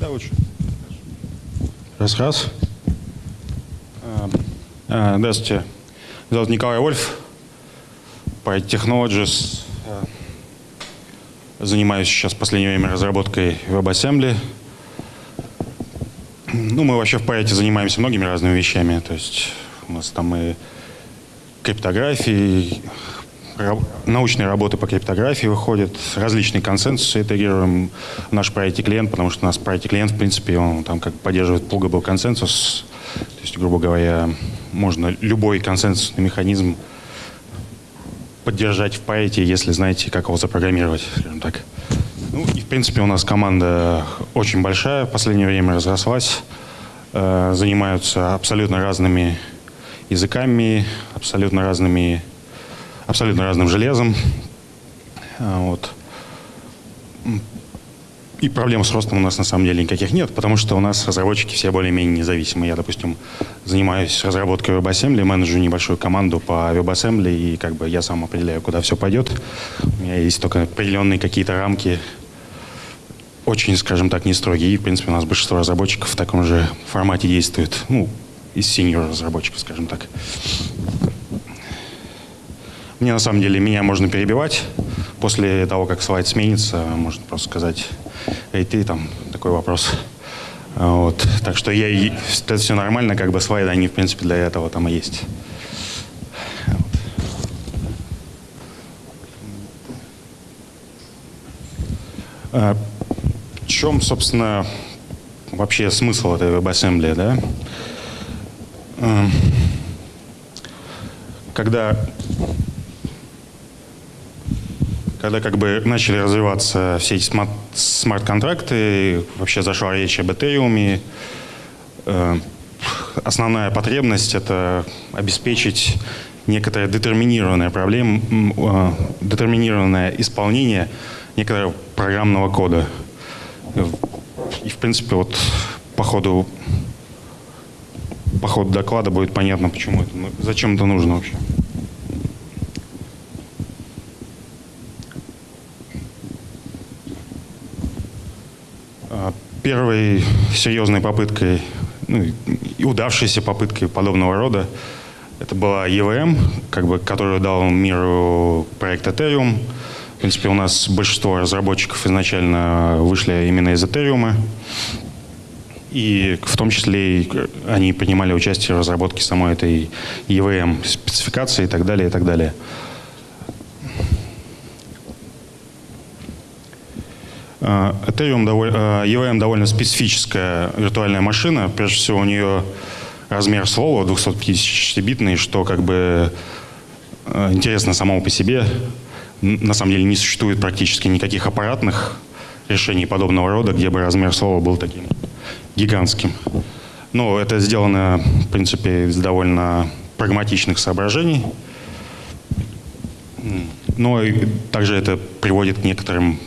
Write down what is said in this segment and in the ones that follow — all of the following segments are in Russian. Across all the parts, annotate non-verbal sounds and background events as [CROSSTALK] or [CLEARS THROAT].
Да, лучше. Раз, раз. А, а, здравствуйте. Зовут Николай Вольф. По Technologies. А, занимаюсь сейчас в последнее время разработкой WebAssembly. Ну, мы вообще в проекте занимаемся многими разными вещами. То есть у нас там и криптографии, научные работы по криптографии выходят, различные консенсусы интегрируем в наш проект клиент, потому что у нас проект клиент, в принципе, он там как поддерживает pluggable консенсус. То есть, грубо говоря, можно любой консенсусный механизм поддержать в проекте, если знаете, как его запрограммировать, скажем так. Ну и, в принципе, у нас команда очень большая, в последнее время разрослась, э, занимаются абсолютно разными языками, абсолютно разными абсолютно разным железом. А, вот. И проблем с ростом у нас на самом деле никаких нет, потому что у нас разработчики все более-менее независимые. Я, допустим, занимаюсь разработкой WebAssembly, менеджу небольшую команду по WebAssembly, и как бы я сам определяю, куда все пойдет. У меня есть только определенные какие-то рамки, очень, скажем так, не строгие. И, в принципе, у нас большинство разработчиков в таком же формате действует. Ну, из синьор разработчиков, скажем так. Мне на самом деле, меня можно перебивать. После того, как слайд сменится, можно просто сказать, эй, ты там, такой вопрос. Вот. Так что я, это все нормально, как бы слайды, они, в принципе, для этого там и есть. А, в чем, собственно, вообще смысл этой WebAssembly, да? Когда когда как бы начали развиваться все эти смарт-контракты, вообще зашла речь об Ethereum, э, основная потребность — это обеспечить некоторое детерминированное проблем, э, детерминированное исполнение некоторого программного кода. И, в принципе, вот по ходу, по ходу доклада будет понятно, почему это, зачем это нужно вообще. Первой серьезной попыткой, ну, удавшейся попыткой подобного рода, это была EVM, как бы, которую дал миру проект Ethereum. В принципе, у нас большинство разработчиков изначально вышли именно из Ethereum. И в том числе они принимали участие в разработке самой этой EVM спецификации и так далее, и так далее. Ethereum довольно, э, EVM довольно специфическая виртуальная машина. Прежде всего, у нее размер слова 256-битный, что как бы э, интересно само по себе. На самом деле не существует практически никаких аппаратных решений подобного рода, где бы размер слова был таким гигантским. Но это сделано, в принципе, из довольно прагматичных соображений. Но также это приводит к некоторым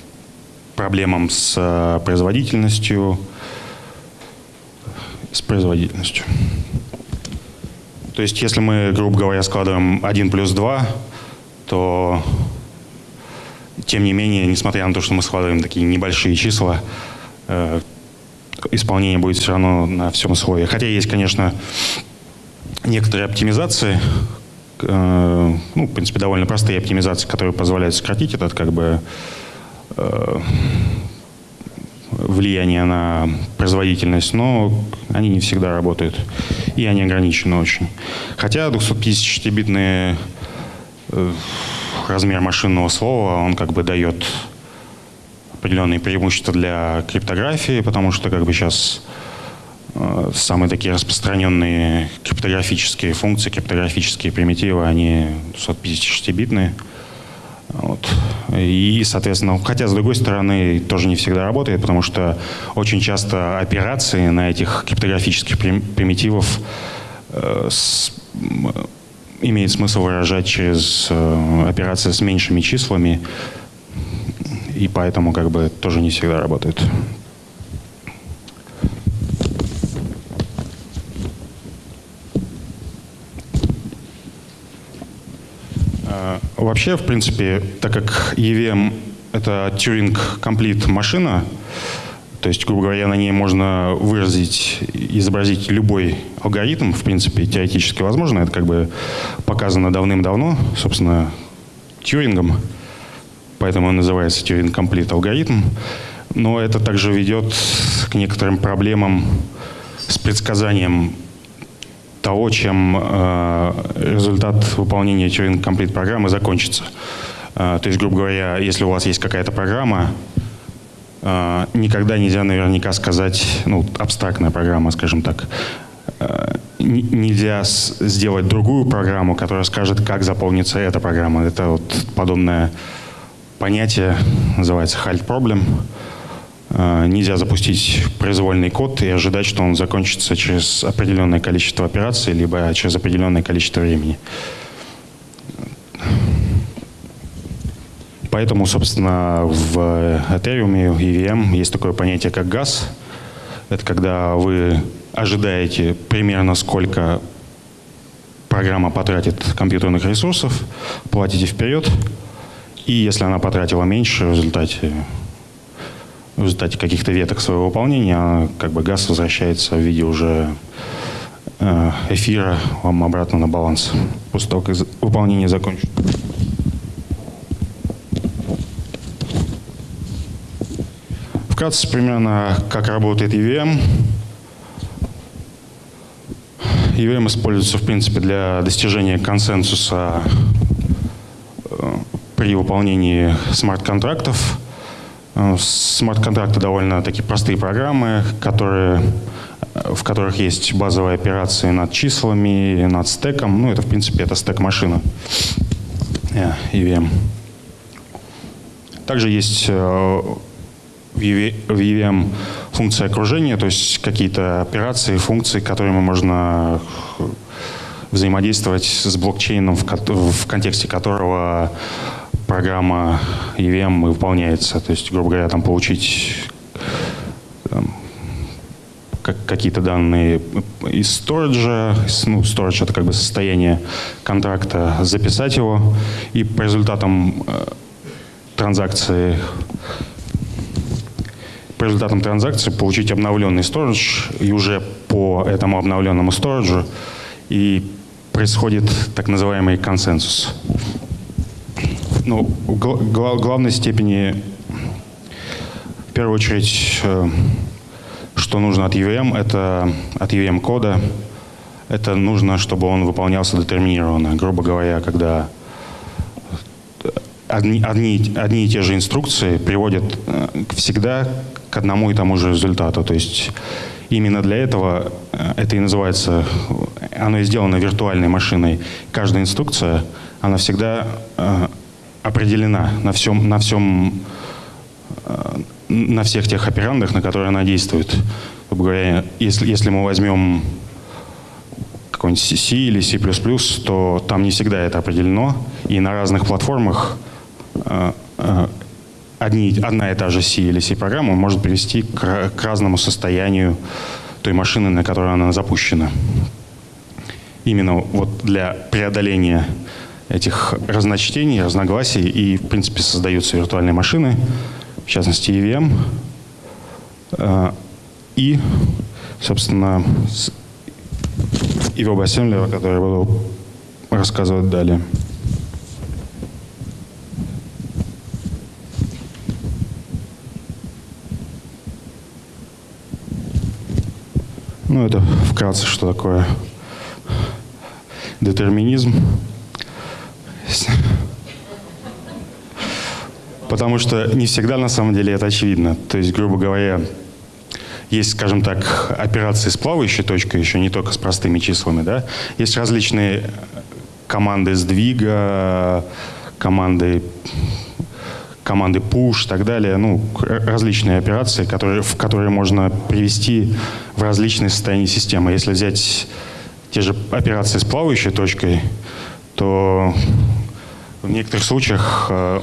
проблемам с э, производительностью, с производительностью. То есть если мы, грубо говоря, складываем 1 плюс 2, то тем не менее, несмотря на то, что мы складываем такие небольшие числа, э, исполнение будет все равно на всем слое. Хотя есть, конечно, некоторые оптимизации, э, ну, в принципе, довольно простые оптимизации, которые позволяют сократить этот как бы влияние на производительность, но они не всегда работают. И они ограничены очень. Хотя 256-битный э, размер машинного слова, он как бы дает определенные преимущества для криптографии, потому что как бы сейчас э, самые такие распространенные криптографические функции, криптографические примитивы, они 256-битные. Вот. И, соответственно, хотя, с другой стороны, тоже не всегда работает, потому что очень часто операции на этих криптографических примитивов э, имеет смысл выражать через э, операции с меньшими числами, и поэтому как бы тоже не всегда работает. Вообще, в принципе, так как EVM — это Turing Complete машина, То есть, грубо говоря, на ней можно выразить, изобразить любой алгоритм, в принципе, теоретически возможно. Это как бы показано давным-давно, собственно, Тьюрингом, поэтому он называется Turing Complete алгоритм. Но это также ведет к некоторым проблемам с предсказанием того, чем э, результат выполнения Turing Complete программы закончится. Э, то есть, грубо говоря, если у вас есть какая-то программа, э, никогда нельзя наверняка сказать, ну, абстрактная программа, скажем так, нельзя сделать другую программу, которая скажет, как заполнится эта программа. Это вот подобное понятие, называется halt problem. Э, нельзя запустить произвольный код и ожидать, что он закончится через определенное количество операций, либо через определенное количество времени. Поэтому, собственно, в Ethereum и EVM есть такое понятие, как газ. Это когда вы ожидаете примерно сколько программа потратит компьютерных ресурсов, платите вперед, и если она потратила меньше в результате, в результате каких-то веток своего выполнения, как бы газ возвращается в виде уже э, эфира вам обратно на баланс после того, как выполнение закончится. Вкратце примерно, как работает EVM. EVM используется, в принципе, для достижения консенсуса э, при выполнении смарт-контрактов. Э, смарт-контракты довольно такие простые программы, которые, в которых есть базовые операции над числами, над стеком. Ну, это, в принципе, это стек-машина EVM. Также есть э, в EVM функция окружения, то есть какие-то операции, функции, которыми можно взаимодействовать с блокчейном, в контексте которого программа EVM выполняется. То есть, грубо говоря, там получить какие-то данные из сториджа, ну, storage это как бы состояние контракта, записать его, и по результатам э, транзакции по результатам транзакции получить обновленный сторож, и уже по этому обновленному сториджу и происходит так называемый консенсус. Ну, гла главной степени, в первую очередь, э, что нужно от EVM, это от EVM кода, это нужно, чтобы он выполнялся детерминированно. Грубо говоря, когда одни, одни, одни и те же инструкции приводят э, всегда к одному и тому же результату. То есть именно для этого э, это и называется, оно и сделано виртуальной машиной. Каждая инструкция, она всегда определена на всем, на всем, э, на всех тех операндах, на которые она действует. Говоря, если, если мы возьмем какой-нибудь C или C++, то там не всегда это определено, и на разных платформах одни, одна и та же C или C-программа может привести к, к разному состоянию той машины, на которой она запущена. Именно вот для преодоления этих разночтений, разногласий и, в принципе, создаются виртуальные машины, в частности, EVM. Э, и, собственно, и WebAssembly, о которой я буду рассказывать далее. Ну, это вкратце, что такое детерминизм. Потому что не всегда на самом деле это очевидно. То есть, грубо говоря, есть, скажем так, операции с плавающей точкой, еще не только с простыми числами, да. Есть различные команды сдвига, команды команды push и так далее, ну, различные операции, которые, в которые можно привести в различные состояния системы. Если взять те же операции с плавающей точкой, то в некоторых случаях э,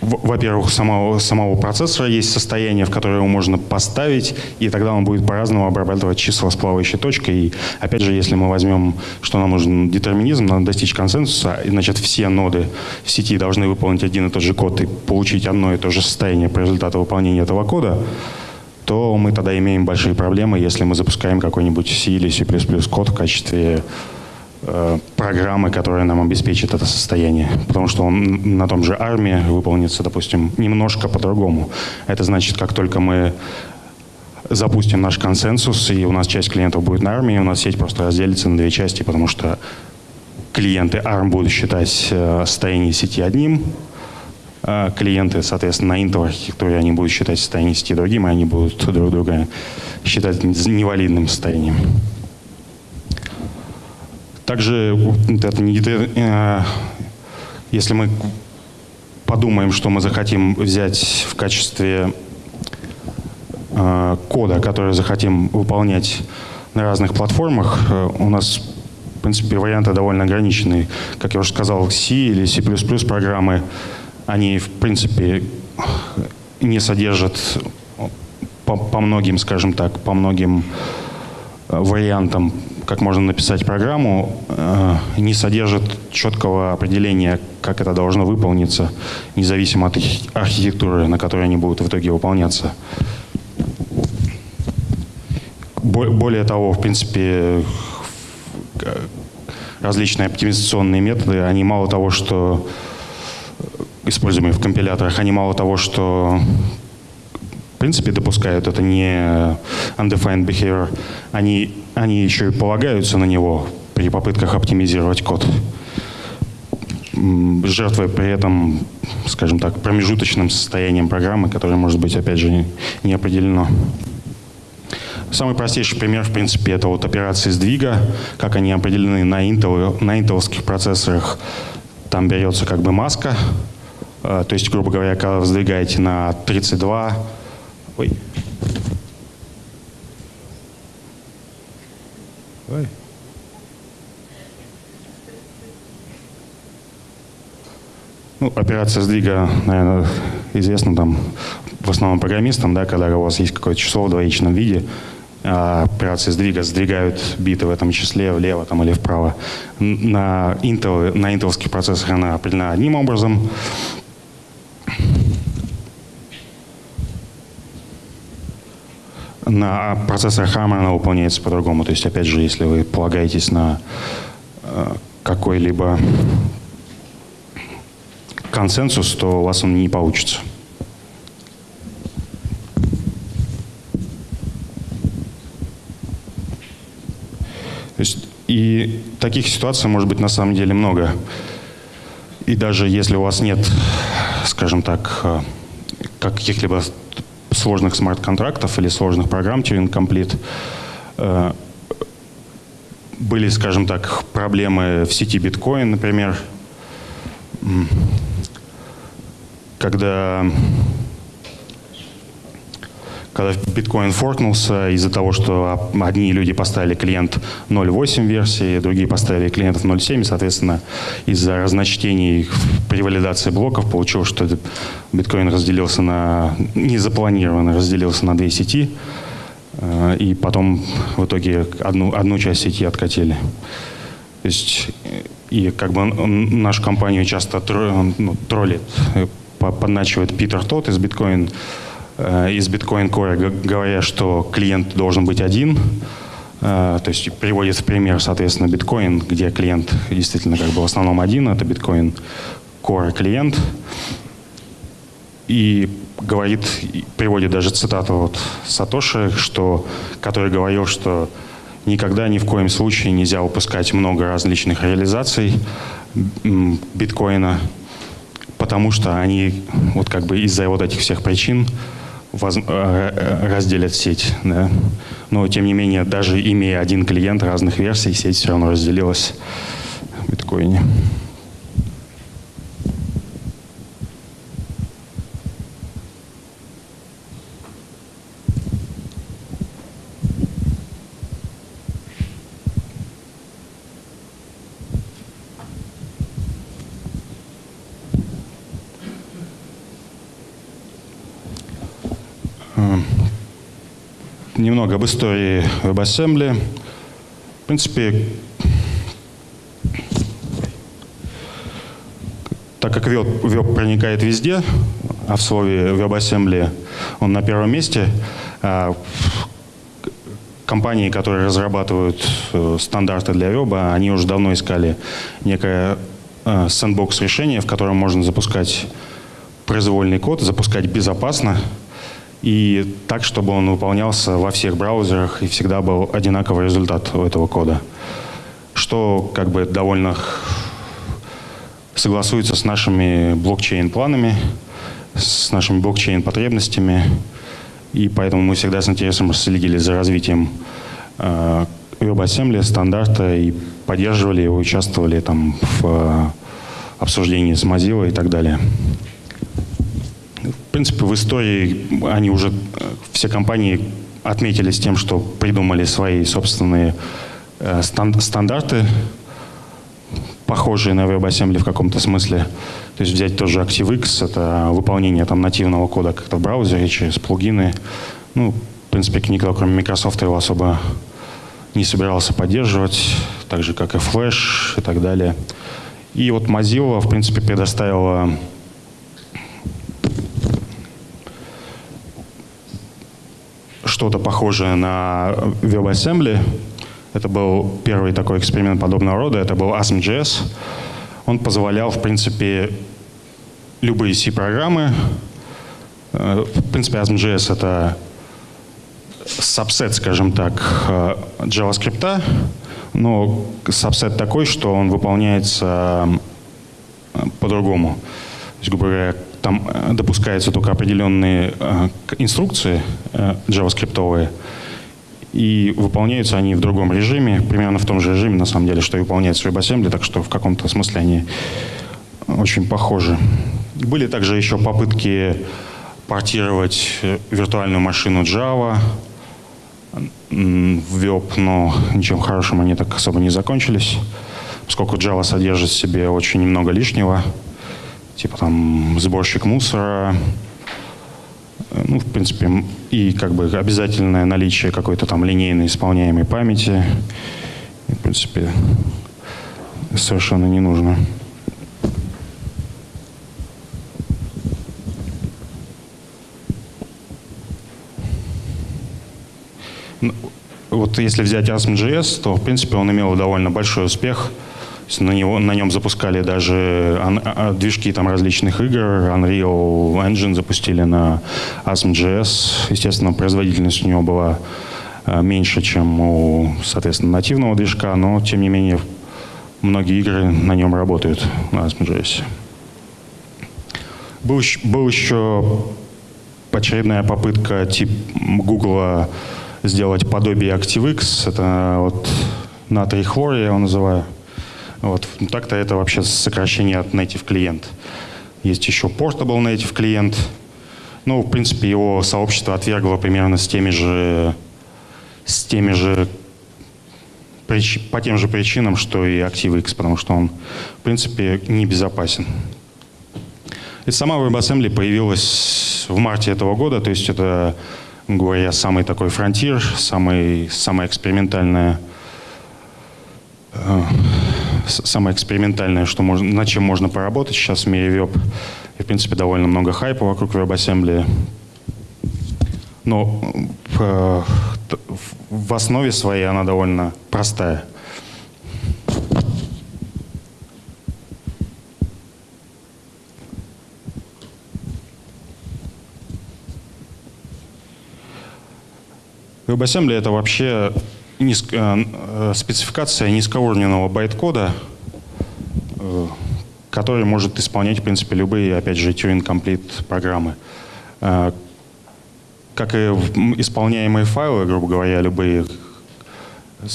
во-первых, самого, самого процессора есть состояние, в которое его можно поставить, и тогда он будет по-разному обрабатывать числа с плавающей точкой. И опять же, если мы возьмем, что нам нужен детерминизм, надо достичь консенсуса, значит, все ноды в сети должны выполнить один и тот же код и получить одно и то же состояние по результату выполнения этого кода, то мы тогда имеем большие проблемы, если мы запускаем какой-нибудь C или C++ код в качестве программы, которая нам обеспечит это состояние. Потому что он на том же армии выполнится, допустим, немножко по-другому. Это значит, как только мы запустим наш консенсус, и у нас часть клиентов будет на армии, у нас сеть просто разделится на две части, потому что клиенты ARM будут считать э, состояние сети одним, а клиенты, соответственно, на Intel архитектуре они будут считать состояние сети другим, и они будут друг друга считать невалидным состоянием. Также, э, если мы подумаем, что мы захотим взять в качестве э, кода, который захотим выполнять на разных платформах, э, у нас, в принципе, варианты довольно ограниченные. Как я уже сказал, C или C++ программы, они, в принципе, не содержат по, по многим, скажем так, по многим вариантам как можно написать программу, э, не содержит четкого определения, как это должно выполниться, независимо от архитектуры, на которой они будут в итоге выполняться. Более того, в принципе, различные оптимизационные методы, они мало того, что используемые в компиляторах, они мало того, что в принципе допускают, это не undefined behavior, они они еще и полагаются на него при попытках оптимизировать код. Жертвой при этом, скажем так, промежуточным состоянием программы, которое может быть, опять же, не определено. Самый простейший пример, в принципе, это вот операции сдвига, как они определены на, Intel, на интеловских процессорах. Там берется как бы маска, э, то есть, грубо говоря, когда вы сдвигаете на 32, ой, Ой. Ну, операция сдвига, наверное, известна там в основном программистам, да, когда у вас есть какое-то число в двоичном виде, а операции сдвига сдвигают биты в этом числе влево там, или вправо. На, Intel, на интеловских процессорах она определена одним образом, на процессорах ARM она выполняется по-другому. То есть, опять же, если вы полагаетесь на э, какой-либо консенсус, то у вас он не получится. То есть, и таких ситуаций может быть на самом деле много. И даже если у вас нет, скажем так, э, каких-либо сложных смарт-контрактов или сложных программ Turing Complete э, были, скажем так, проблемы в сети биткоин, например, когда когда биткоин форкнулся из-за того, что одни люди поставили клиент 0.8 версии, другие поставили клиентов 0.7, соответственно, из-за разночтений при валидации блоков получилось, что биткоин разделился на, незапланированно разделился на две сети, э, и потом в итоге одну, одну часть сети откатили. То есть, и как бы нашу компанию часто ну, троллит, э, подначивает Питер Тот из биткоин из Bitcoin Core, говоря, что клиент должен быть один, э, то есть приводит в пример, соответственно, биткоин, где клиент действительно как бы в основном один, это биткоин Core клиент. И говорит, приводит даже цитату вот Сатоши, что, который говорил, что никогда ни в коем случае нельзя выпускать много различных реализаций биткоина, потому что они вот как бы из-за вот этих всех причин э, э, разделят сеть. Да? Но, тем не менее, даже имея один клиент разных версий, сеть все равно разделилась в биткоине. Немного об истории WebAssembly. В принципе, так как веб, веб проникает везде, а в слове WebAssembly он на первом месте, а, компании, которые разрабатывают э, стандарты для веба, они уже давно искали некое сэндбокс решение, в котором можно запускать произвольный код, запускать безопасно и так, чтобы он выполнялся во всех браузерах и всегда был одинаковый результат у этого кода. Что как бы довольно согласуется с нашими блокчейн-планами, с нашими блокчейн-потребностями. И поэтому мы всегда с интересом следили за развитием э, WebAssembly, стандарта и поддерживали его, участвовали там в э, обсуждении с Mozilla и так далее. Принципе, в истории они уже, все компании отметились тем, что придумали свои собственные э, стандарты, похожие на WebAssembly в каком-то смысле. То есть взять тоже ActiveX, это выполнение там нативного кода как-то в браузере через плагины. Ну, в принципе, никто, кроме Microsoft, его особо не собирался поддерживать, так же, как и Flash и так далее. И вот Mozilla, в принципе, предоставила что-то похожее на WebAssembly. Это был первый такой эксперимент подобного рода. Это был ASM.js. Он позволял, в принципе, любые C-программы. Э, в принципе, ASM.js — это сабсет, скажем так, э, JavaScript, но сабсет такой, что он выполняется э, по-другому. То есть, грубо говоря, там допускаются только определенные инструкции JavaScript, и выполняются они в другом режиме, примерно в том же режиме, на самом деле, что и выполняется WebAssembly, так что в каком-то смысле они очень похожи. Были также еще попытки портировать виртуальную машину Java в веб, но ничем хорошим они так особо не закончились, поскольку Java содержит в себе очень много лишнего, типа там сборщик мусора, ну, в принципе, и как бы обязательное наличие какой-то там линейной исполняемой памяти, в принципе, совершенно не нужно. Ну, вот если взять ASM.js, то, в принципе, он имел довольно большой успех – на, него, на нем запускали даже а, движки там, различных игр. Unreal Engine запустили на ASM.js. Естественно, производительность у него была а, меньше, чем у, соответственно, нативного движка, но, тем не менее, многие игры на нем работают, на ASM.js. Был, был еще очередная попытка тип Google сделать подобие ActiveX. Это вот натрий хлор, я его называю. Вот. Ну, так-то это вообще сокращение от native клиент. Есть еще portable native клиент. Ну, в принципе, его сообщество отвергло примерно с теми же, с теми же по тем же причинам, что и ActiveX, потому что он, в принципе, небезопасен. И сама WebAssembly появилась в марте этого года, то есть это, говоря, самый такой фронтир, самый, самая экспериментальная э, самое экспериментальное, что можно, над чем можно поработать сейчас в мире веб. И, в принципе, довольно много хайпа вокруг WebAssembly. Но в, в основе своей она довольно простая. WebAssembly — это вообще низк, э, э, спецификация низкоуровневого байт-кода, э, который может исполнять, в принципе, любые, опять же, Turing-Complete программы. Как и исполняемые файлы, грубо говоря, любые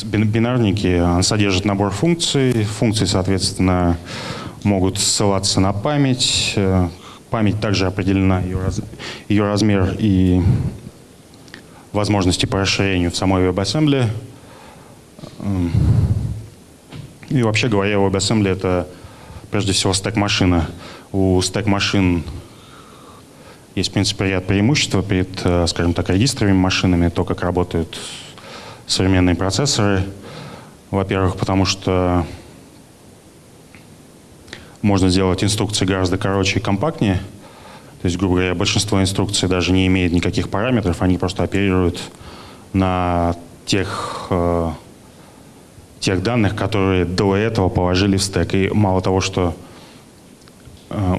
бинарники, он содержит набор функций. Функции, соответственно, могут ссылаться на память. Память также определена, ее, раз, ее размер и возможности по расширению в самой WebAssembly. И вообще говоря, WebAssembly — это прежде всего стек-машина. У стек-машин Есть, в принципе, ряд преимуществ перед, э, скажем так, регистровыми машинами, то, как работают современные процессоры. Во-первых, потому что можно сделать инструкции гораздо короче и компактнее. То есть, грубо говоря, большинство инструкций даже не имеет никаких параметров, они просто оперируют на тех, э, тех данных, которые до этого положили в стек. И мало того, что э,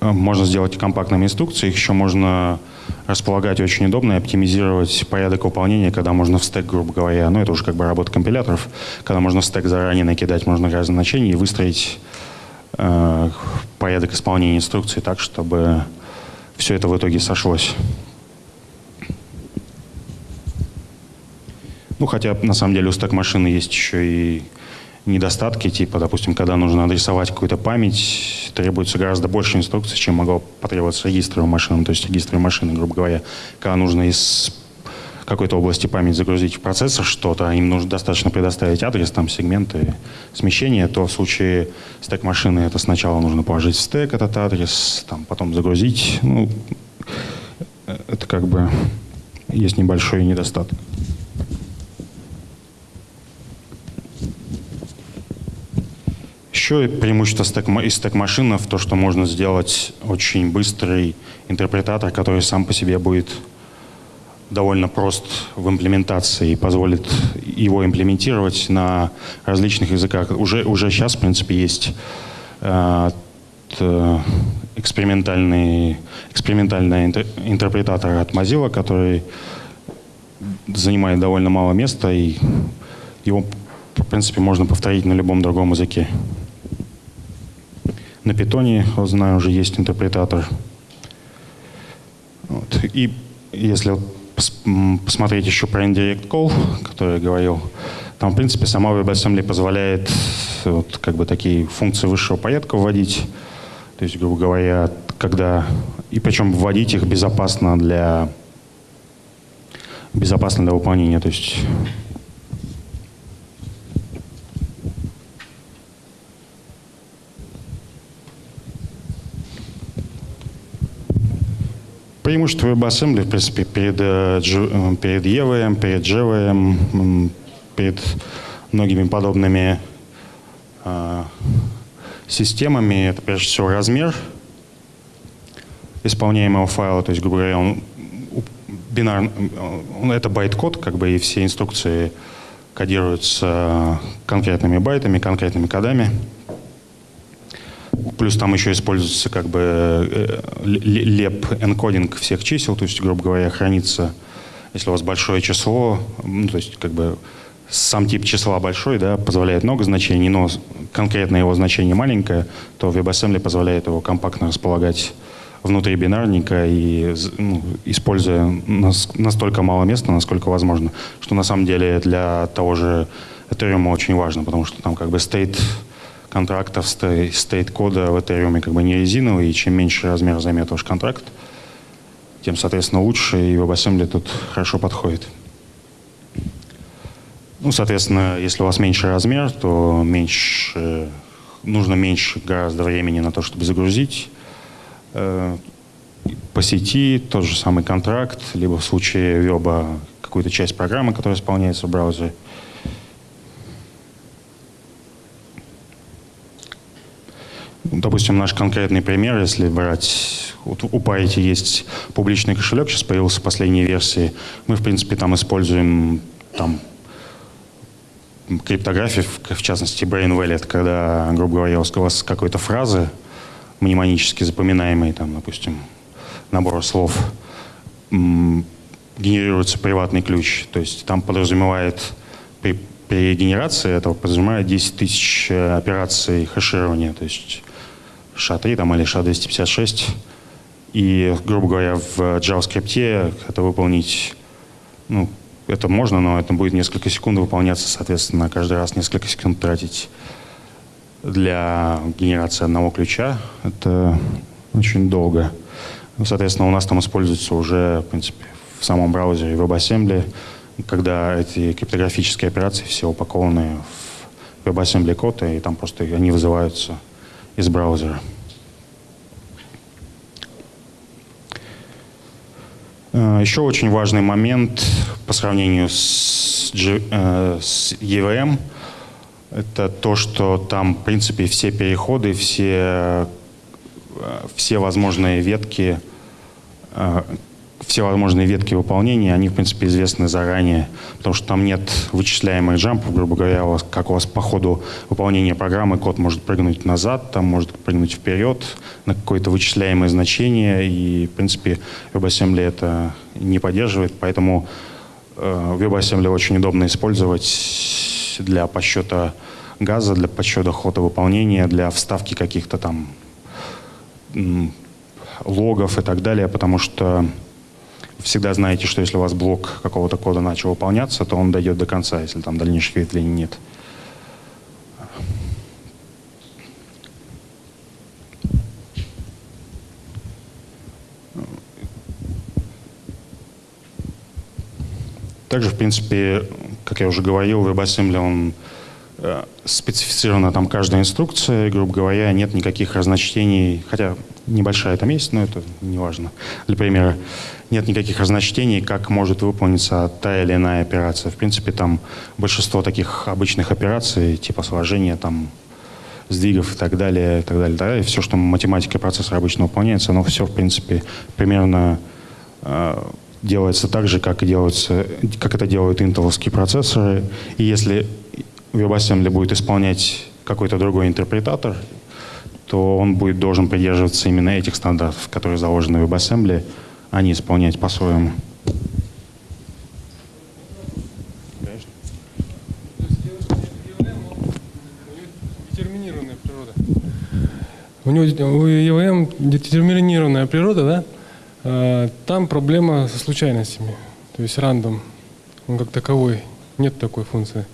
можно сделать компактными инструкции, их еще можно располагать очень удобно и оптимизировать порядок выполнения, когда можно в стек, грубо говоря, ну это уже как бы работа компиляторов, когда можно в стек заранее накидать можно разные значения и выстроить э, порядок исполнения инструкции так, чтобы все это в итоге сошлось. Ну, хотя на самом деле у стек машины есть еще и недостатки, типа, допустим, когда нужно адресовать какую-то память, требуется гораздо больше инструкций, чем могло потребоваться регистровым машинам. То есть регистровые машины, грубо говоря, когда нужно из какой-то области память загрузить в процессор что-то, а им нужно достаточно предоставить адрес, там, сегменты, смещения, то в случае стек машины это сначала нужно положить в стек этот адрес, там, потом загрузить. Ну, это как бы есть небольшой недостаток. Еще преимущество стек, из стек-машин в то, что можно сделать очень быстрый интерпретатор, который сам по себе будет довольно прост в имплементации и позволит его имплементировать на различных языках. Уже, уже сейчас, в принципе, есть э, экспериментальный, экспериментальный интерпретатор от Mozilla, который занимает довольно мало места, и его, в принципе, можно повторить на любом другом языке. На питоне, знаю, уже есть интерпретатор. Вот. И если посмотреть еще про Indirect Call, который я говорил, там, в принципе, сама WebAssembly позволяет вот, как бы такие функции высшего порядка вводить. То есть, грубо говоря, когда... И причем вводить их безопасно для безопасно для выполнения. То есть преимущество WebAssembly, в принципе, перед, э, э, перед EVM, перед JVM, перед многими подобными э, системами, это прежде всего размер исполняемого файла, то есть, грубо говоря, он бинар, он, это байт-код, как бы, и все инструкции кодируются конкретными байтами, конкретными кодами. Плюс там еще используется как бы э, леп энкодинг всех чисел, то есть, грубо говоря, хранится, если у вас большое число, ну, то есть как бы сам тип числа большой, да, позволяет много значений, но конкретно его значение маленькое, то WebAssembly позволяет его компактно располагать внутри бинарника и ну, используя настолько мало места, насколько возможно, что на самом деле для того же Ethereum очень важно, потому что там как бы state контрактов стейт-кода в Ethereum как бы не резиновый, и чем меньше размер займет ваш контракт, тем, соответственно, лучше, и WebAssembly тут хорошо подходит. Ну, соответственно, если у вас меньше размер, то меньше, нужно меньше гораздо времени на то, чтобы загрузить э, по сети тот же самый контракт, либо в случае веба какую-то часть программы, которая исполняется в браузере – Допустим, наш конкретный пример, если брать, вот у Parity есть публичный кошелек, сейчас появился в последней версии, мы, в принципе, там используем там, криптографию, в частности, Brain Wallet, когда, грубо говоря, у вас какой-то фразы мнемонически запоминаемые, там, допустим, набор слов, генерируется приватный ключ. То есть там подразумевает при, при генерации этого подразумевает 10 тысяч э, операций хеширования. То есть SHA-3 там, или SHA-256. И, грубо говоря, в JavaScript это выполнить, ну, это можно, но это будет несколько секунд выполняться, соответственно, каждый раз несколько секунд тратить для генерации одного ключа. Это очень долго. Ну, соответственно, у нас там используется уже, в принципе, в самом браузере WebAssembly, когда эти криптографические операции все упакованы в WebAssembly код, и там просто они вызываются из браузера. А, Еще очень важный момент по сравнению с, G- э, EVM – это то, что там, в принципе, все переходы, все, э, все возможные ветки, э, все возможные ветки выполнения, они, в принципе, известны заранее, потому что там нет вычисляемых джампов, грубо говоря, у вас, как у вас по ходу выполнения программы код может прыгнуть назад, там может прыгнуть вперед на какое-то вычисляемое значение, и, в принципе, WebAssembly это не поддерживает, поэтому э, WebAssembly очень удобно использовать для подсчета газа, для подсчета хода выполнения, для вставки каких-то там логов и так далее, потому что всегда знаете, что если у вас блок какого-то кода начал выполняться, то он дойдет до конца, если там дальнейших ветвлений нет. Также, в принципе, как я уже говорил, WebAssembly, он э, специфицирована там каждая инструкция, грубо говоря, нет никаких разночтений, хотя небольшая там есть, но это не важно. Для примера, нет никаких разночтений, как может выполниться та или иная операция. В принципе, там большинство таких обычных операций, типа сложения, там, сдвигов и так далее, и так далее, и так далее. Все, что математика процессора обычно выполняется, оно все, в принципе, примерно э, делается так же, как, и делается, как это делают интеловские процессоры. И если WebAssembly будет исполнять какой-то другой интерпретатор, то он будет должен придерживаться именно этих стандартов, которые заложены в WebAssembly, а не исполнять по-своему. У него у EVM детерминированная природа, да? А, Там проблема со случайностями, то есть рандом. Он как таковой, нет такой функции.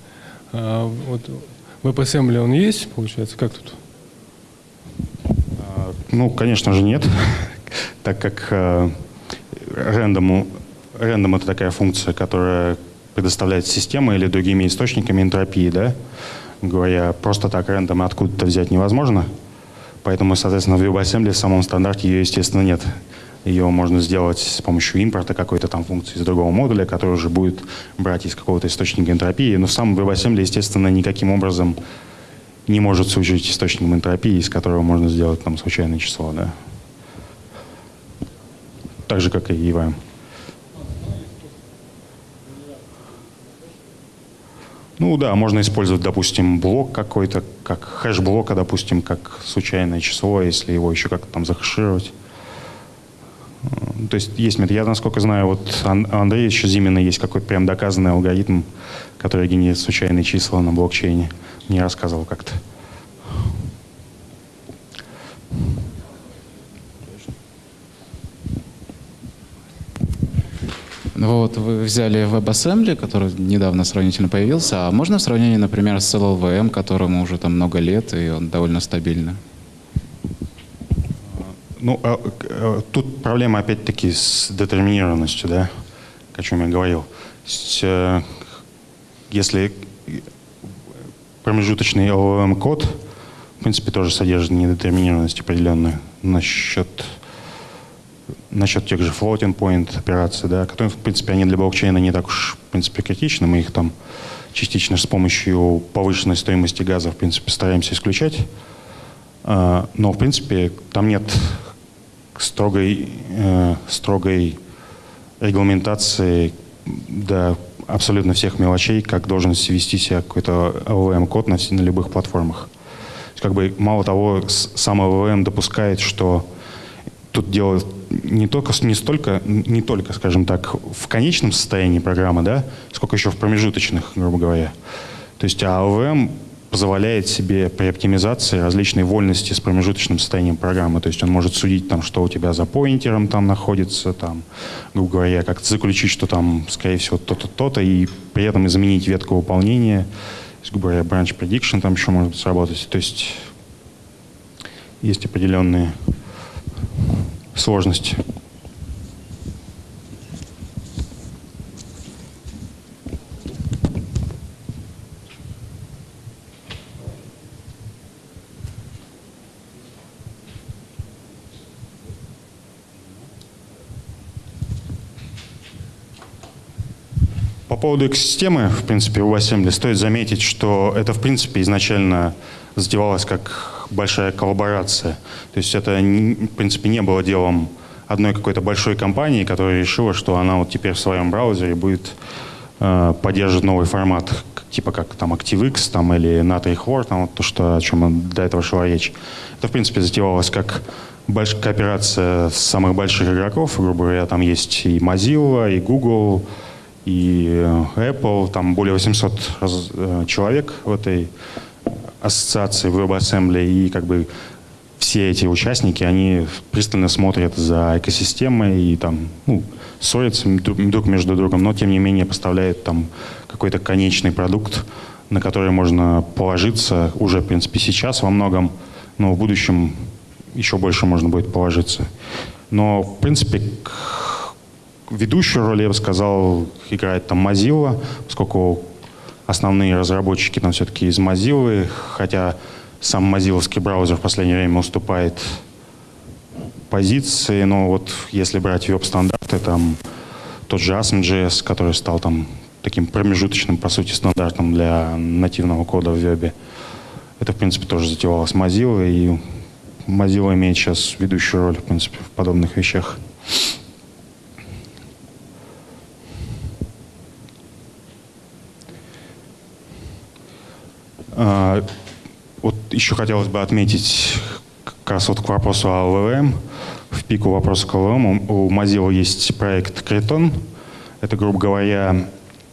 А вот в WebAssembly он есть, получается, как тут? А, Ну, конечно же, нет, [LAUGHS] так как рандому, рандом это такая функция, которая предоставляет система или другими источниками энтропии, да? Говоря, просто так рандом откуда-то взять невозможно. Поэтому, соответственно, в WebAssembly в самом стандарте ее, естественно, нет. Ее можно сделать с помощью импорта какой-то там функции из другого модуля, который уже будет брать из какого-то источника энтропии. Но сам WebAssembly, естественно, никаким образом не может служить источником энтропии, из которого можно сделать там случайное число, да. Так же, как и EVM. Ну да, можно использовать, допустим, блок какой-то, как хэш блока, допустим, как случайное число, если его еще как-то там захэшировать. Э, То есть есть метод. Я, насколько знаю, вот Ан- у Андрея еще Зимина есть какой-то прям доказанный алгоритм, который генерирует случайные числа на блокчейне. Мне рассказывал как-то. Ну Вот вы взяли WebAssembly, который недавно сравнительно появился, а можно в сравнении, например, с LLVM, которому уже там много лет, и он довольно стабильный? Ну, а, э, тут проблема опять-таки с детерминированностью, да, о чем я говорил. Э, Если промежуточный LLM-код, в принципе, тоже содержит недетерминированность определенную насчет, насчет тех же floating point операций, да, которые, в принципе, они для блокчейна не так уж, в принципе, критичны. Мы их там частично с помощью повышенной стоимости газа, в принципе, стараемся исключать. А, Но, в принципе, там нет строгой, э, строгой регламентации до абсолютно всех мелочей, как должен вести себя какой-то LLM-код на, на любых платформах. Как бы, мало того, сам LLM допускает, что тут дело не только, не столько, не только, скажем так, в конечном состоянии программы, да, сколько еще в промежуточных, грубо говоря. То есть, а LLM позволяет себе при оптимизации различные вольности с промежуточным состоянием программы. То есть он может судить, там, что у тебя за поинтером там находится, там, грубо говоря, как заключить, что там, скорее всего, то-то, то-то, и при этом изменить ветку выполнения. То есть, грубо говоря, branch prediction там еще может сработать. То есть есть определенные сложности. По поводу экосистемы, в принципе, у WebAssembly стоит заметить, что это, в принципе, изначально затевалось как большая коллаборация. То есть это, в принципе, не было делом одной какой-то большой компании, которая решила, что она вот теперь в своем браузере будет э, поддерживать новый формат, типа как там ActiveX там, или натрий хлор, там, вот то, что, о чем до этого шла речь. Это, в принципе, затевалось как большая кооперация самых больших игроков, грубо говоря, там есть и Mozilla, и Google, и э, Apple, там более 800 раз, э, человек в этой ассоциации WebAssembly, и как бы все эти участники, они пристально смотрят за экосистемой и там, ну, ссорятся друг между другом, но тем не менее поставляют там какой-то конечный продукт, на который можно положиться уже, в принципе, сейчас во многом, но в будущем еще больше можно будет положиться. Но, в принципе, ведущую роль, я бы сказал, играет там Mozilla, поскольку основные разработчики там все-таки из Mozilla, хотя сам мозиловский браузер в последнее время уступает позиции, но вот если брать веб-стандарты, там тот же ASM.js, который стал там таким промежуточным, по сути, стандартом для нативного кода в вебе, это, в принципе, тоже затевалось Mozilla, и Mozilla имеет сейчас ведущую роль, в принципе, в подобных вещах. Вот еще хотелось бы отметить как раз вот к вопросу о ЛЛМ. В пику вопроса к ЛЛМ у Mozilla есть проект Creton. Это, грубо говоря,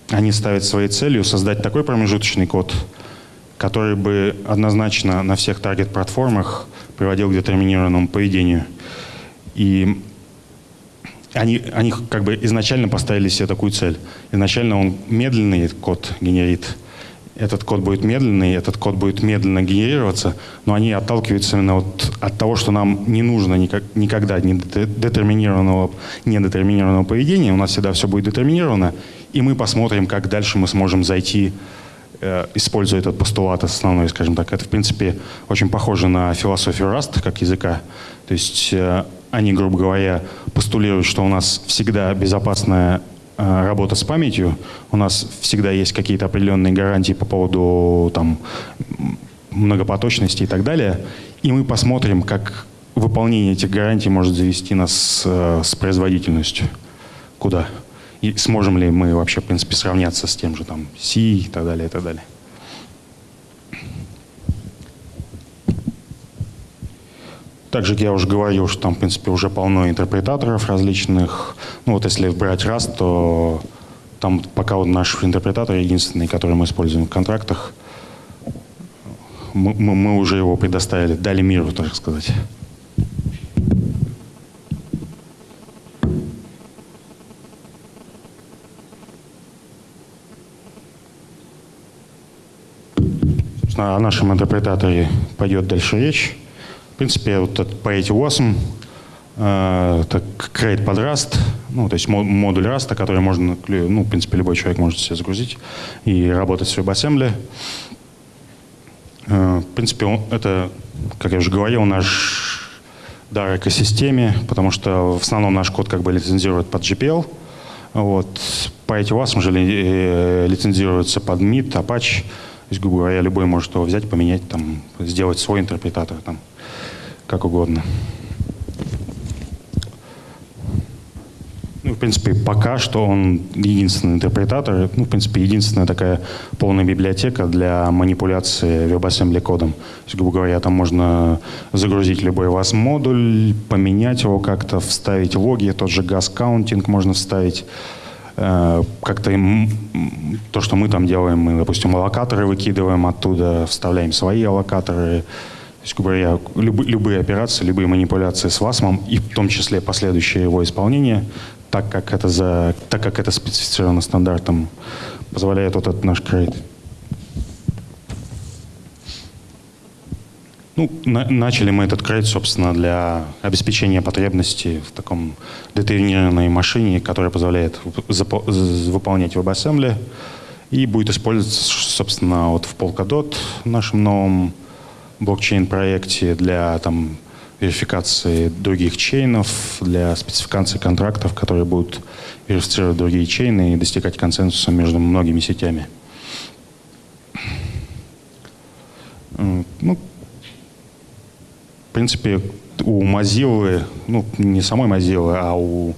они ставят своей целью создать такой промежуточный код, который бы однозначно на всех таргет-платформах приводил к детерминированному поведению. И они, они как бы изначально поставили себе такую цель. Изначально он медленный код генерит, этот код будет медленный, этот код будет медленно генерироваться, но они отталкиваются именно вот от того, что нам не нужно никак, никогда ни детерминированного, недетерминированного поведения, у нас всегда все будет детерминировано, и мы посмотрим, как дальше мы сможем зайти, э, используя этот постулат основной, скажем так. Это, в принципе, очень похоже на философию Rust как языка. То есть э, они, грубо говоря, постулируют, что у нас всегда безопасная работа с памятью. У нас всегда есть какие-то определенные гарантии по поводу там, многопоточности и так далее. И мы посмотрим, как выполнение этих гарантий может завести нас э, с производительностью. Куда? И сможем ли мы вообще, в принципе, сравняться с тем же там C и так далее, и так далее. Также я уже говорил, что там, в принципе, уже полно интерпретаторов различных. Ну вот если брать раз, то там пока вот наш интерпретатор единственный, который мы используем в контрактах. Мы, мы, мы уже его предоставили, дали миру, так сказать. О нашем интерпретаторе пойдет дальше речь принципе, вот этот Parity Awesome, э, это create под Rust, ну, то есть модуль Rust, который можно, ну, в принципе, любой человек может себе загрузить и работать с WebAssembly. Э, в принципе, это, как я уже говорил, наш дар экосистеме, потому что в основном наш код как бы лицензирует под GPL. Вот. Parity Awesome же э, лицензируется под MIT, Apache. То есть, грубо говоря, любой может его взять, поменять, там, сделать свой интерпретатор. Там как угодно. Ну, в принципе, пока что он единственный интерпретатор, ну, в принципе, единственная такая полная библиотека для манипуляции WebAssembly кодом. То есть, грубо говоря, там можно загрузить любой вас модуль, поменять его как-то, вставить логи, тот же газ-каунтинг можно вставить. Э, как-то то, что мы там делаем, мы, допустим, аллокаторы выкидываем оттуда, вставляем свои аллокаторы, то есть, грубо говоря, люб, любые операции, любые манипуляции с ВАСМом и в том числе последующее его исполнение, так как это, за, так как это специфицировано стандартом, позволяет вот этот наш крейт. Ну, на, начали мы этот крейт, собственно, для обеспечения потребностей в таком детерминированной машине, которая позволяет выполнять WebAssembly и будет использоваться, собственно, вот в Polkadot нашем новом блокчейн-проекте для там, верификации других чейнов, для спецификации контрактов, которые будут верифицировать другие чейны и достигать консенсуса между многими сетями. Ну, в принципе, у Mozilla, ну, не самой Mozilla, а у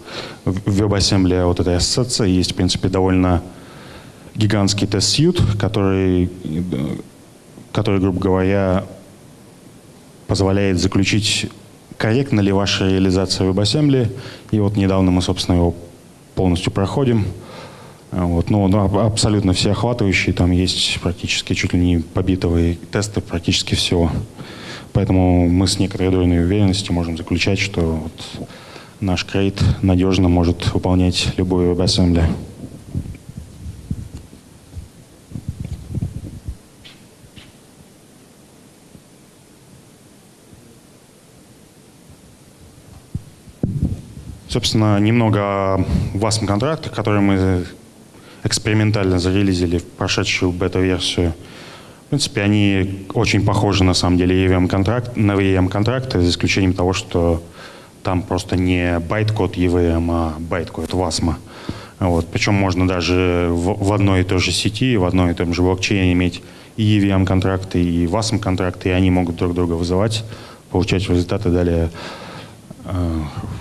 WebAssembly вот этой ассоциации есть, в принципе, довольно гигантский тест-сьют, который, который, грубо говоря, позволяет заключить, корректно ли ваша реализация WebAssembly. И вот недавно мы, собственно, его полностью проходим. Вот, ну, абсолютно всеохватывающий, там есть практически чуть ли не побитовые тесты практически всего. Поэтому мы с некоторой долей уверенности можем заключать, что вот наш крейт надежно может выполнять любую WebAssembly. Собственно, немного о WASM контрактах, которые мы экспериментально зарелизили в прошедшую бета-версию. В принципе, они очень похожи на самом деле EVM контракт, на EVM контракты, за исключением того, что там просто не байт-код EVM, а байт-код WASM. Вот. Причем можно даже в, в одной и той же сети, в одной и том же блокчейне иметь и EVM контракты, и WASM контракты, и они могут друг друга вызывать, получать результаты далее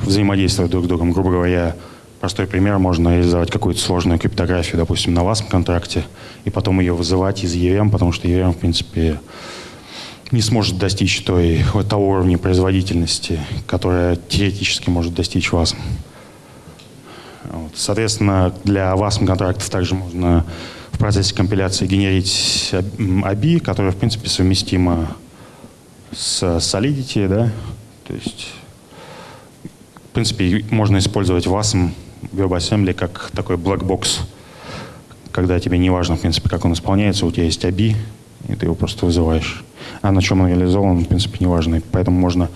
взаимодействовать друг с другом. Грубо говоря, простой пример, можно реализовать какую-то сложную криптографию, допустим, на WASM контракте, и потом ее вызывать из EVM, потому что EVM, в принципе, не сможет достичь той, того уровня производительности, которая теоретически может достичь вас. Вот. Соответственно, для вас контрактов также можно в процессе компиляции генерить ABI, которая, в принципе, совместима с Solidity, да, то есть в принципе, можно использовать WASM WebAssembly как такой black box, когда тебе не важно, в принципе, как он исполняется, у тебя есть ABI, и ты его просто вызываешь. А на чем он реализован, в принципе, не важно. поэтому можно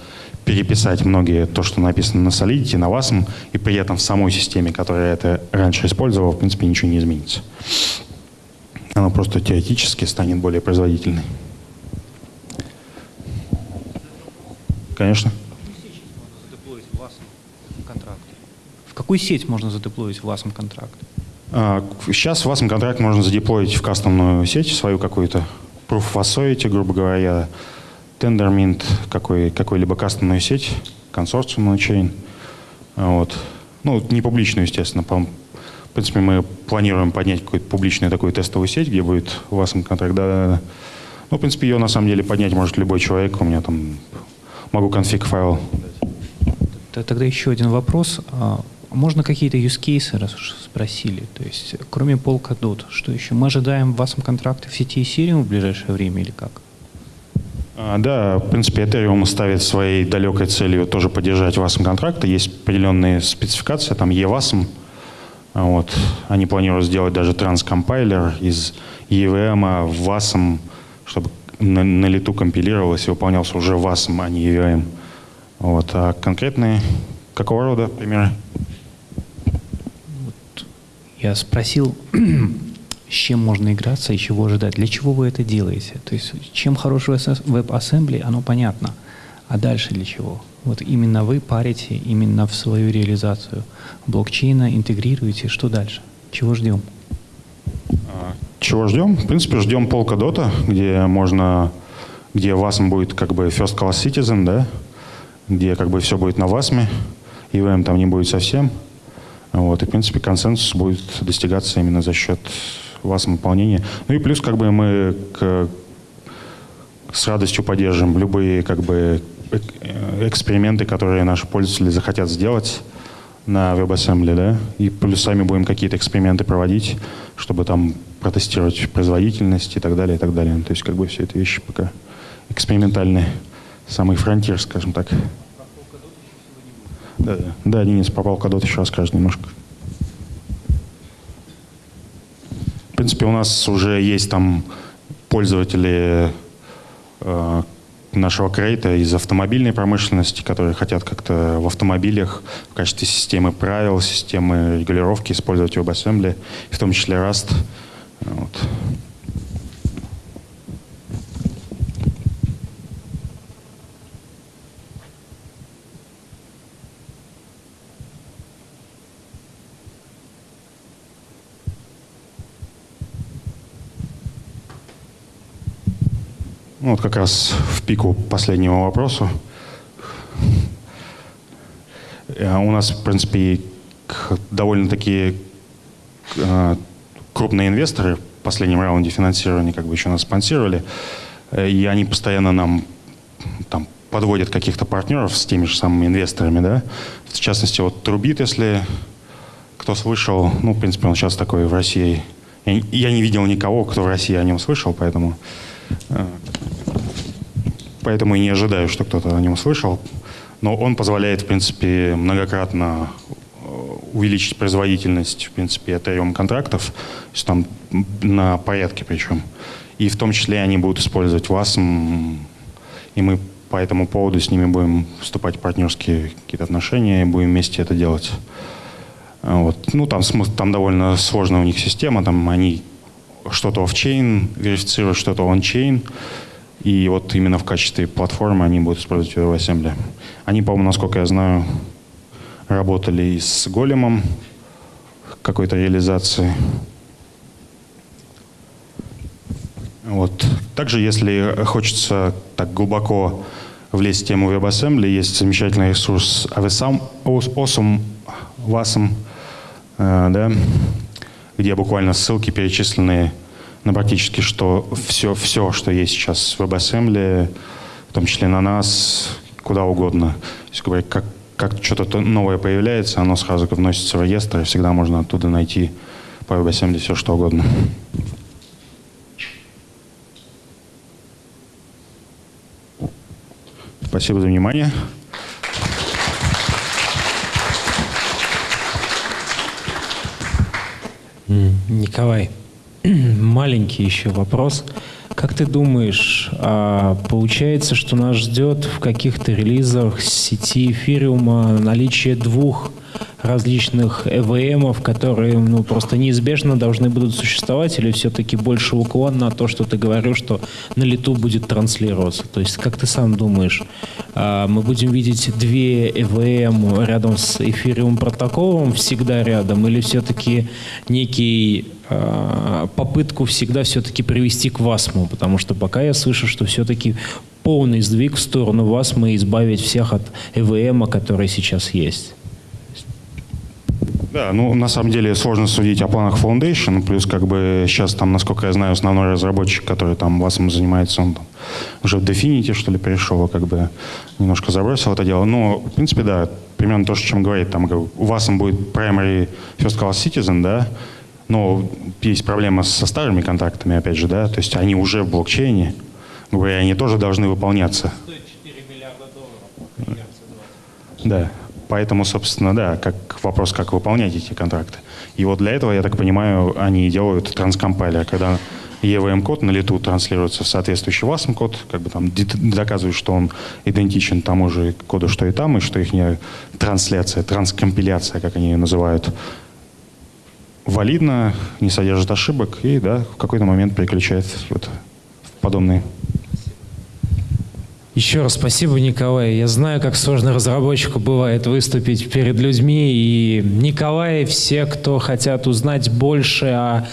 переписать многие то, что написано на Solidity, на WASM, и при этом в самой системе, которая это раньше использовала, в принципе, ничего не изменится. Она просто теоретически станет более производительной. Конечно. Какую сеть можно задеплоить в WASM контракт? Сейчас в WASM контракт можно задеплоить в кастомную сеть свою какую-то, Proof of Authority, грубо говоря, Tendermint, какой, какой-либо кастомную сеть, консорциумную чейн. Вот. Ну, не публичную, естественно. По, в принципе, мы планируем поднять какую-то публичную такую тестовую сеть, где будет WASM контракт. Да, да, да. Ну, в принципе, ее на самом деле поднять может любой человек. У меня там могу конфиг файл. Тогда еще один вопрос. А, можно какие-то use cases, раз уж спросили? То есть, кроме Polkadot, что еще? Мы ожидаем вас контракты в сети Ethereum в ближайшее время или как? А, да, в принципе, Ethereum ставит своей далекой целью тоже поддержать WASM контракты. Есть определенные спецификации, там EWASM. Вот. Они планируют сделать даже транскомпайлер из EVM в WASM, чтобы на, на лету компилировалось и выполнялся уже WASM, а не EVM. Вот. А конкретные какого рода примеры? Я спросил, [CLEARS THROAT] с чем можно играться и чего ожидать. Для чего вы это делаете? То есть, чем хороший веб-ассембли, оно понятно. А дальше для чего? Вот именно вы парите именно в свою реализацию блокчейна, интегрируете. Что дальше? Чего ждем? А, чего ждем? В принципе, ждем Polkadot, где можно, где WASM будет как бы first class citizen, да, где как бы все будет на WASM, EVM там не будет совсем. Вот, и, в принципе, консенсус будет достигаться именно за счет вас выполнения. Ну и плюс, как бы, мы к, с радостью поддержим любые, как бы, эксперименты, которые наши пользователи захотят сделать на WebAssembly, да, и плюс сами будем какие-то эксперименты проводить, чтобы там протестировать производительность и так далее, и так далее. То есть, как бы, все эти вещи пока экспериментальные. Самый фронтир, скажем так. Да, да. да, Денис попал Кадот еще расскажет немножко. В принципе, у нас уже есть там пользователи э, нашего крейта из автомобильной промышленности, которые хотят как-то в автомобилях в качестве системы правил, системы регулировки использовать WebAssembly, в том числе Rust. Вот. Ну, вот как раз в пику последнего вопроса. Э, у нас, в принципе, довольно-таки э, крупные инвесторы в последнем раунде финансирования как бы еще нас спонсировали, э, и они постоянно нам там, подводят каких-то партнеров с теми же самыми инвесторами, да. В частности, вот Трубит, если кто слышал, ну, в принципе, он сейчас такой в России. Я не видел никого, кто в России о нем слышал, поэтому, поэтому и не ожидаю, что кто-то о нем слышал но он позволяет, в принципе, многократно э, увеличить производительность, в принципе, Ethereum контрактов, то есть там на порядке причем. И в том числе они будут использовать WASM, и мы по этому поводу с ними будем вступать в партнерские какие-то отношения и будем вместе это делать. Вот. Ну, там, там довольно сложная у них система, там они что-то офчейн верифицируют, что-то ончейн. чейн и вот именно в качестве платформы они будут использовать WebAssembly. Они, по-моему, насколько я знаю, работали и с големом какой-то реализации. Вот. Также, если хочется так глубоко влезть в тему WebAssembly, есть замечательный ресурс awesome, awesome э, да, где буквально ссылки перечисленные на практически что все, все, что есть сейчас в WebAssembly, в том числе на нас, куда угодно. Если говорить, как, как что-то новое появляется, оно сразу вносится в реестр, и всегда можно оттуда найти по WebAssembly все, что угодно. Спасибо за внимание. Николай, [CLEARS THROAT] маленький еще вопрос. Как ты думаешь, а, получается, что нас ждет в каких-то релизах сети эфириума наличие двух различных EVM, которые ну, просто неизбежно должны будут существовать, или все-таки больше уклон на то, что ты говорил, что на лету будет транслироваться? То есть, как ты сам думаешь, а, мы будем видеть две EVM рядом с эфириум протоколом всегда рядом, или все-таки некий а, попытку всегда все-таки привести к ВАСМу, потому что пока я слышу, что все-таки полный сдвиг в сторону ВАСМа избавить всех от ЭВМа, который сейчас есть. Да, ну на самом деле сложно судить о планах Foundation, плюс как бы сейчас там, насколько я знаю, основной разработчик, который там ВАСом занимается, он там уже в Definity, что ли, перешел, как бы немножко забросил это дело. Но, в принципе, да, примерно то, о чем говорит, там у вас будет primary first class citizen, да, но есть проблема со старыми контрактами, опять же, да, то есть они уже в блокчейне, говоря, они тоже должны выполняться. Да, поэтому, собственно, да, как вопрос, как выполнять эти контракты. И вот для этого, я так понимаю, они делают транскомпайлер, когда EVM-код на лету транслируется в соответствующий WASM-код, как бы там доказывает, что он идентичен тому же коду, что и там, и что их трансляция, транскомпиляция, как они ее называют, валидно, не содержит ошибок и да, в какой-то момент переключает вот в подобные. Еще раз спасибо, Николай. Я знаю, как сложно разработчику бывает выступить перед людьми. И Николай, все, кто хотят узнать больше о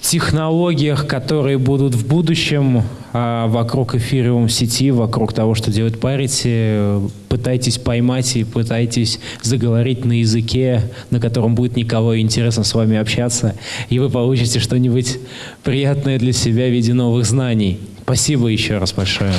технологиях, которые будут в будущем а вокруг эфириум сети, вокруг того, что делает Parity, пытайтесь поймать и пытайтесь заговорить на языке, на котором будет никого интересно с вами общаться, и вы получите что-нибудь приятное для себя в виде новых знаний. Спасибо еще раз большое.